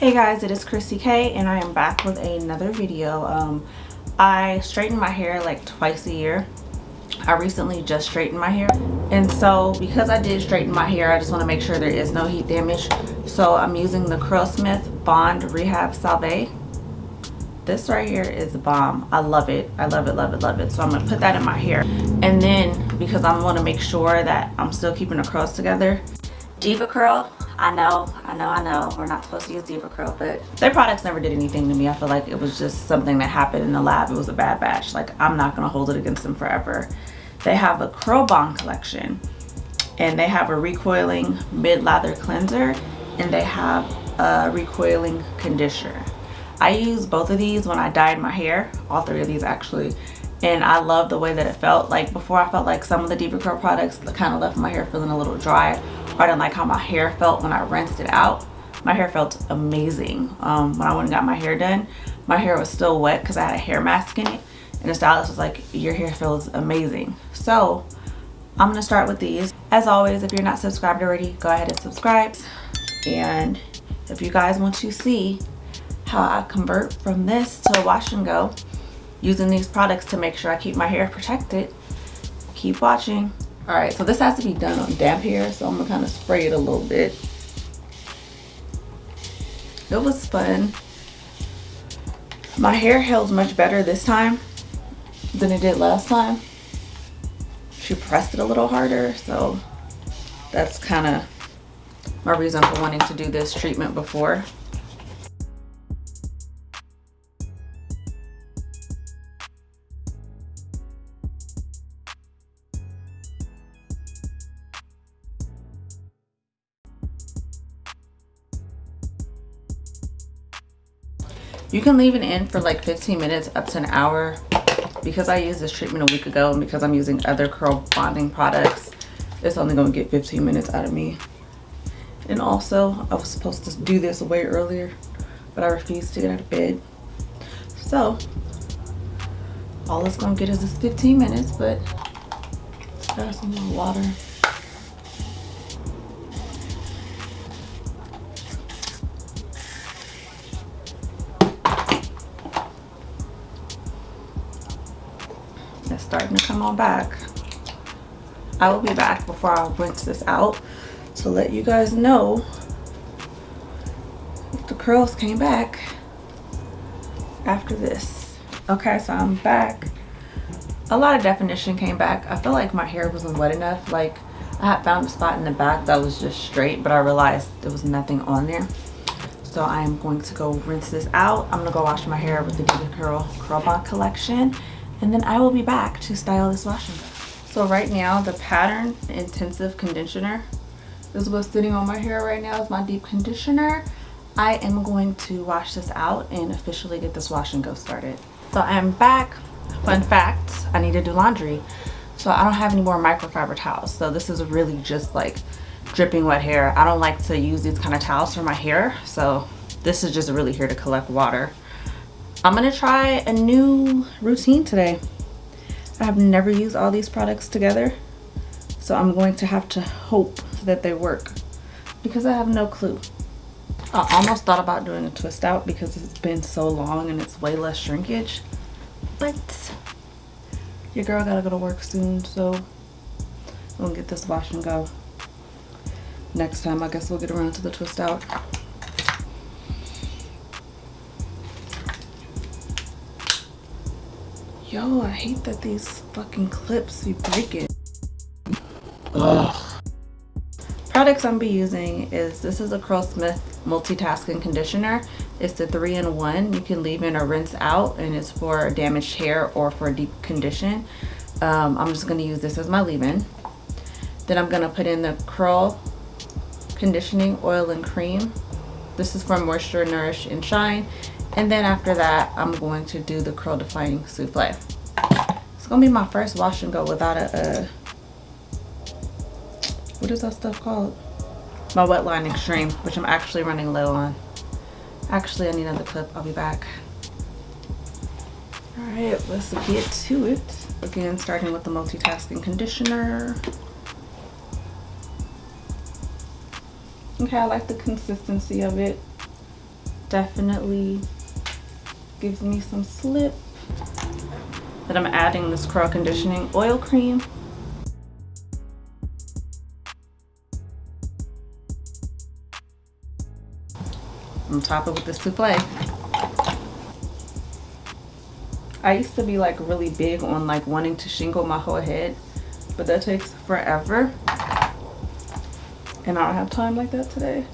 Hey guys, it is Chrissy K and I am back with another video. Um, I straighten my hair like twice a year. I recently just straightened my hair and so because I did straighten my hair I just want to make sure there is no heat damage. So I'm using the Curlsmith Bond Rehab Salve. This right here is a bomb. I love it. I love it, love it, love it. So I'm going to put that in my hair. And then because I want to make sure that I'm still keeping the curls together, DevaCurl I know, I know, I know, we're not supposed to use DevaCurl, but their products never did anything to me. I feel like it was just something that happened in the lab. It was a bad batch. Like, I'm not going to hold it against them forever. They have a Curl Bond collection, and they have a recoiling mid-lather cleanser, and they have a recoiling conditioner. I use both of these when I dyed my hair, all three of these actually, and I love the way that it felt. Like before I felt like some of the DevaCurl products kind of left my hair feeling a little dry I didn't like how my hair felt when I rinsed it out. My hair felt amazing. Um, when I went and got my hair done, my hair was still wet because I had a hair mask in it. And the stylist was like, your hair feels amazing. So I'm going to start with these. As always, if you're not subscribed already, go ahead and subscribe. And if you guys want to see how I convert from this to wash and go using these products to make sure I keep my hair protected, keep watching. All right so this has to be done on damp hair so i'm gonna kind of spray it a little bit. It was fun. My hair held much better this time than it did last time. She pressed it a little harder so that's kind of my reason for wanting to do this treatment before You can leave it in for like 15 minutes up to an hour. Because I used this treatment a week ago and because I'm using other curl bonding products, it's only going to get 15 minutes out of me. And also, I was supposed to do this way earlier, but I refused to get out of bed. So, all it's going to get is this 15 minutes, but let's got some more water. Starting to come on back. I will be back before I rinse this out to let you guys know if the curls came back after this. Okay, so I'm back. A lot of definition came back. I feel like my hair wasn't wet enough. Like I had found a spot in the back that was just straight, but I realized there was nothing on there. So I am going to go rinse this out. I'm gonna go wash my hair with the DevaCurl Curl Bond collection and then I will be back to style this wash and go. So right now the pattern intensive conditioner this is what's sitting on my hair right now is my deep conditioner. I am going to wash this out and officially get this wash and go started. So I'm back. Fun fact, I need to do laundry. So I don't have any more microfiber towels. So this is really just like dripping wet hair. I don't like to use these kind of towels for my hair. So this is just really here to collect water. I'm gonna try a new routine today. I have never used all these products together. So I'm going to have to hope that they work because I have no clue. I almost thought about doing a twist out because it's been so long and it's way less shrinkage. But your girl gotta go to work soon, so I'm gonna get this wash and go. Next time, I guess we'll get around to the twist out. Yo, I hate that these fucking clips be breaking. Ugh. Products I'm be using is, this is a Curlsmith multitasking conditioner. It's the three-in-one. You can leave in or rinse out and it's for damaged hair or for deep condition. Um, I'm just gonna use this as my leave-in. Then I'm gonna put in the Curl Conditioning Oil and Cream. This is for Moisture, Nourish, and Shine. And then after that, I'm going to do the curl defining souffle. It's gonna be my first wash and go without a, what is that stuff called? My Wetline Xtreme, which I'm actually running low on. Actually, I need another clip. I'll be back. All right, let's get to it. Again, starting with the multitasking conditioner. Okay, I like the consistency of it. definitely gives me some slip. Then I'm adding this curl conditioning oil cream. On top of with the souffle. I used to be like really big on like wanting to shingle my whole head, but that takes forever. And I don't have time like that today.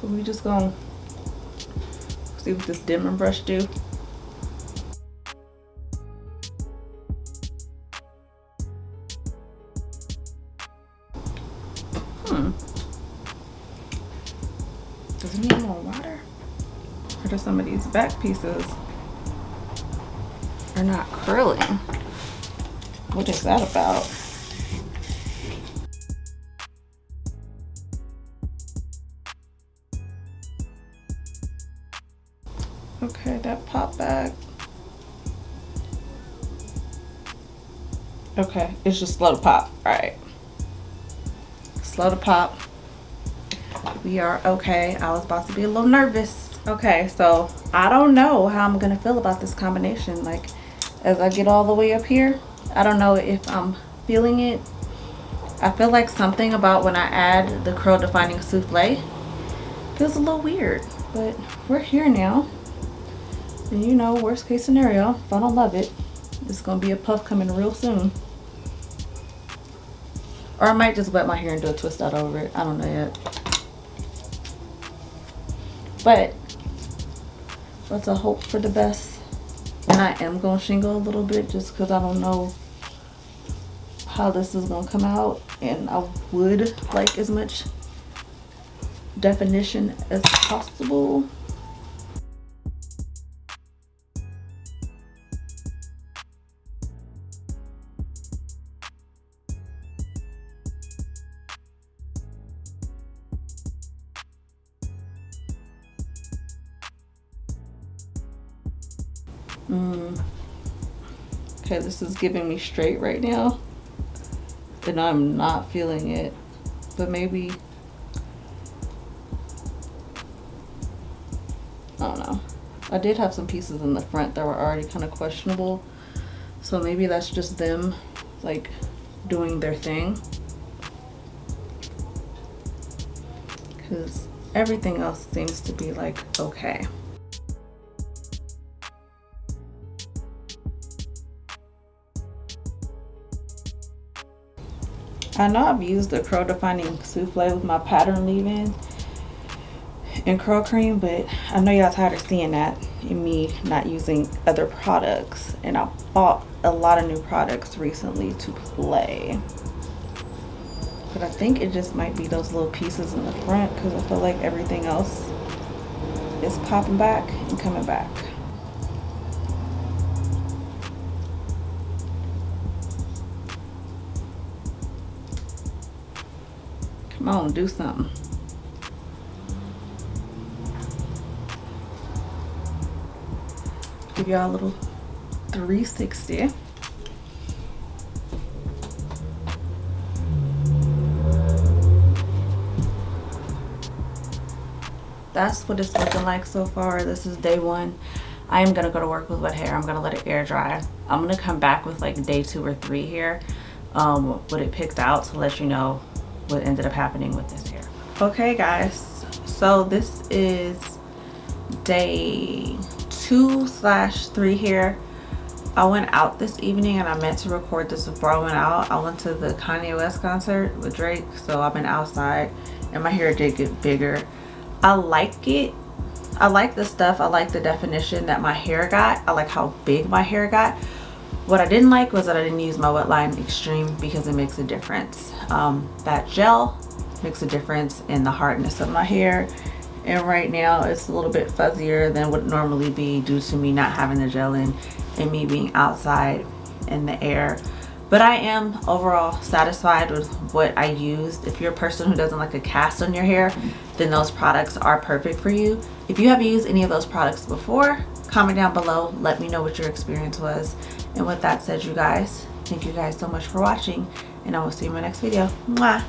So we just gonna see what this Denman brush do. Hmm. Does it need more water? Or do some of these back pieces are not curling? What is that about? Okay, that popped back. Okay, it's just slow to pop. All right. Slow to pop. We are okay. I was about to be a little nervous. Okay, so I don't know how I'm going to feel about this combination. Like, as I get all the way up here, I don't know if I'm feeling it. I feel like something about when I add the curl defining souffle feels a little weird. But we're here now. And you know, worst case scenario, if I don't love it, it's gonna be a puff coming real soon. Or I might just wet my hair and do a twist out over it. I don't know yet. But let's hope for the best. And I am gonna shingle a little bit just because I don't know how this is gonna come out. And I would like as much definition as possible. Mm. Okay, this is giving me straight right now. And I'm not feeling it. But maybe... I don't know. I did have some pieces in the front that were already kind of questionable. So maybe that's just them, like, doing their thing. Because everything else seems to be, like, okay. I know I've used the curl defining souffle with my pattern leave-in and curl cream, but I know y'all tired of seeing that in me not using other products. And I bought a lot of new products recently to play. But I think it just might be those little pieces in the front because I feel like everything else is popping back and coming back. Come on, do something. Give y'all a little 360. That's what it's looking like so far. This is day one. I am gonna go to work with wet hair. I'm gonna let it air dry. I'm gonna come back with like day two or three here um, what it picked out to let you know what ended up happening with this hair okay guys so this is day two slash three here I went out this evening and I meant to record this before I went out. I went to the Kanye West concert with Drake, so I've been outside and my hair did get bigger. I like it. I like the stuff. I like the definition that my hair got. I like how big my hair got. What I didn't like was that I didn't use my Wetline Xtreme because it makes a difference. Um, that gel makes a difference in the hardness of my hair and right now it's a little bit fuzzier than would normally be due to me not having the gel in and me being outside in the air but I am overall satisfied with what I used. If you're a person who doesn't like a cast on your hair, then those products are perfect for you. If you have used any of those products before, comment down below. Let me know what your experience was. And with that said, you guys, thank you guys so much for watching. And I will see you in my next video. Mwah!